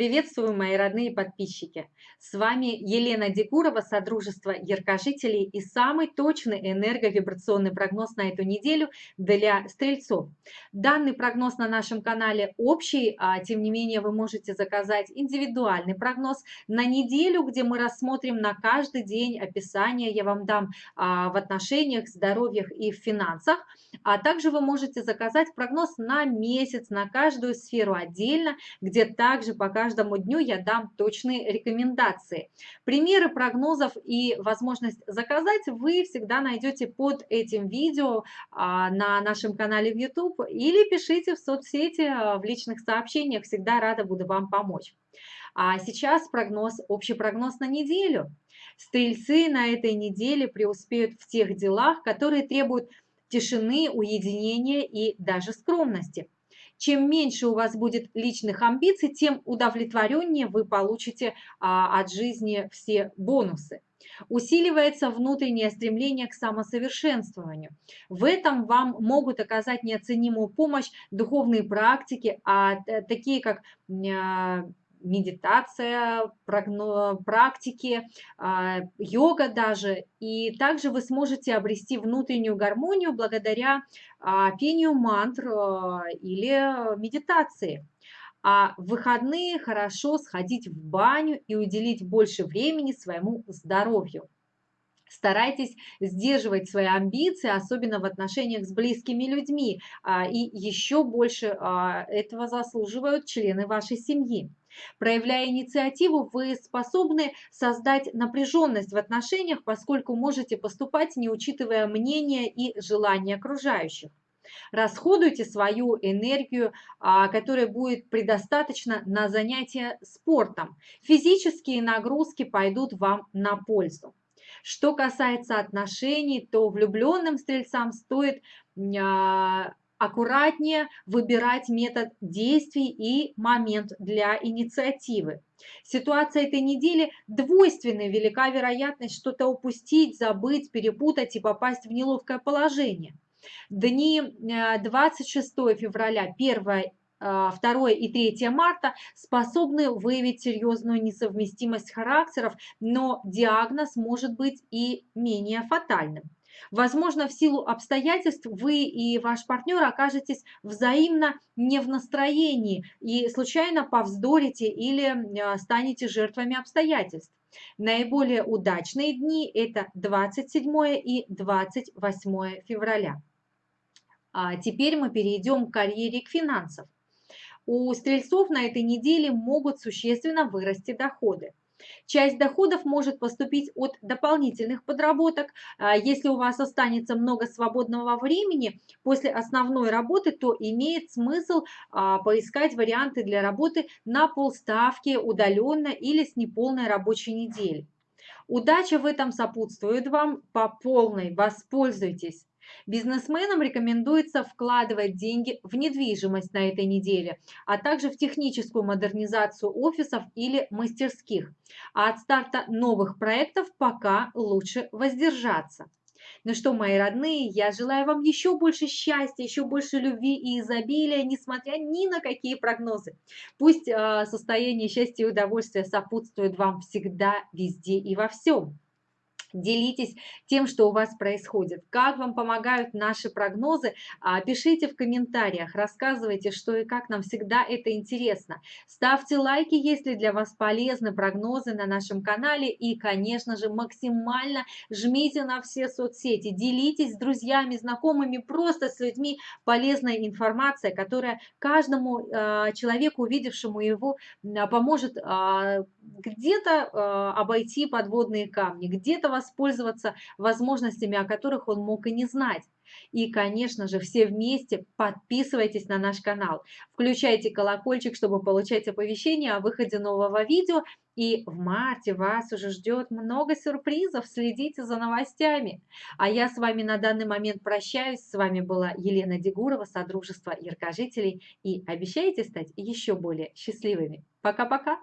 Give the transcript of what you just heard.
Приветствую, мои родные подписчики! С вами Елена Дегурова, Содружество Яркожителей и самый точный энерговибрационный прогноз на эту неделю для стрельцов. Данный прогноз на нашем канале общий, а тем не менее вы можете заказать индивидуальный прогноз на неделю, где мы рассмотрим на каждый день описание, я вам дам а, в отношениях, здоровьях и в финансах. А также вы можете заказать прогноз на месяц, на каждую сферу отдельно, где также пока каждому дню я дам точные рекомендации. Примеры прогнозов и возможность заказать вы всегда найдете под этим видео а, на нашем канале в YouTube или пишите в соцсети а, в личных сообщениях. Всегда рада буду вам помочь. А сейчас прогноз, общий прогноз на неделю. Стрельцы на этой неделе преуспеют в тех делах, которые требуют тишины, уединения и даже скромности. Чем меньше у вас будет личных амбиций, тем удовлетвореннее вы получите а, от жизни все бонусы. Усиливается внутреннее стремление к самосовершенствованию. В этом вам могут оказать неоценимую помощь духовные практики, а э, такие как а, медитация, практики, а, йога даже. И также вы сможете обрести внутреннюю гармонию благодаря а, пению мантр а, или медитации. А в выходные хорошо сходить в баню и уделить больше времени своему здоровью. Старайтесь сдерживать свои амбиции, особенно в отношениях с близкими людьми. И еще больше этого заслуживают члены вашей семьи. Проявляя инициативу, вы способны создать напряженность в отношениях, поскольку можете поступать, не учитывая мнения и желания окружающих. Расходуйте свою энергию, а, которая будет предостаточно на занятия спортом. Физические нагрузки пойдут вам на пользу. Что касается отношений, то влюбленным стрельцам стоит а, аккуратнее выбирать метод действий и момент для инициативы. Ситуация этой недели двойственная, велика вероятность что-то упустить, забыть, перепутать и попасть в неловкое положение. Дни 26 э, февраля, 1 2 и 3 марта способны выявить серьезную несовместимость характеров, но диагноз может быть и менее фатальным. Возможно, в силу обстоятельств вы и ваш партнер окажетесь взаимно не в настроении и случайно повздорите или а, станете жертвами обстоятельств. Наиболее удачные дни – это 27 и 28 февраля. А теперь мы перейдем к карьере к финансам. У стрельцов на этой неделе могут существенно вырасти доходы. Часть доходов может поступить от дополнительных подработок. А, если у вас останется много свободного времени после основной работы, то имеет смысл а, поискать варианты для работы на полставки удаленно или с неполной рабочей недели. Удача в этом сопутствует вам по полной, воспользуйтесь. Бизнесменам рекомендуется вкладывать деньги в недвижимость на этой неделе, а также в техническую модернизацию офисов или мастерских. А от старта новых проектов пока лучше воздержаться. Ну что, мои родные, я желаю вам еще больше счастья, еще больше любви и изобилия, несмотря ни на какие прогнозы. Пусть э, состояние счастья и удовольствия сопутствует вам всегда, везде и во всем. Делитесь тем, что у вас происходит. Как вам помогают наши прогнозы? А, пишите в комментариях, рассказывайте, что и как нам всегда это интересно. Ставьте лайки, если для вас полезны прогнозы на нашем канале. И, конечно же, максимально жмите на все соцсети. Делитесь с друзьями, знакомыми, просто с людьми полезной информацией, которая каждому э, человеку, увидевшему его, поможет э, где-то обойти подводные камни, где-то воспользоваться возможностями, о которых он мог и не знать. И, конечно же, все вместе подписывайтесь на наш канал, включайте колокольчик, чтобы получать оповещения о выходе нового видео. И в марте вас уже ждет много сюрпризов, следите за новостями. А я с вами на данный момент прощаюсь. С вами была Елена Дегурова, Содружество Яркожителей. И обещайте стать еще более счастливыми. Пока-пока!